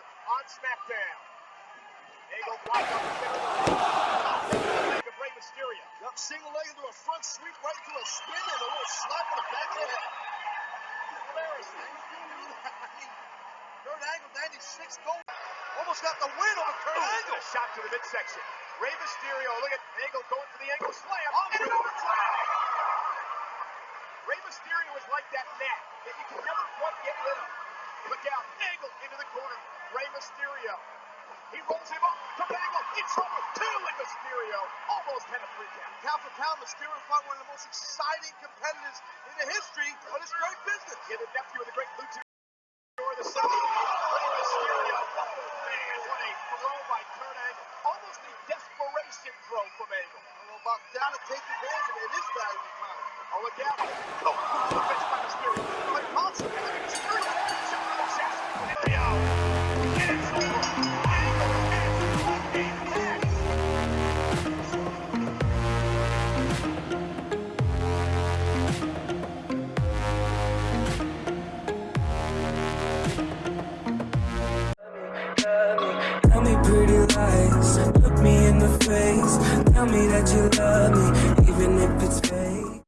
on SmackDown. Angle blocked up the center. Leg of Rey Mysterio. Yep, single leg into a front sweep, right into a spin, and a little slap on the back of the head. Kurt Angle, 96 gold. Almost got the win over Kurt Angle. A shot to the midsection. Rey Mysterio, look at Angle going for the angle slam. Oh, and an overtime. Rey Mysterio is like that net that you can never quite get rid of. Angle into the corner. Rey Mysterio. He rolls him up to Angle. It's over. Two and Mysterio almost had a freak out. Count for count, Mysterio probably one of the most exciting competitors in the history of this great business. Yeah, the nephew of the great luchador, the son Rey Mysterio. Man, what a throw by Kurt Angle. Almost a desperation throw from Angle. Well, about down to take advantage of it. It is valuable time. Oh, look out. Oh, the by Mysterio. pretty lies. Look me in the face. Tell me that you love me Even if it's fake.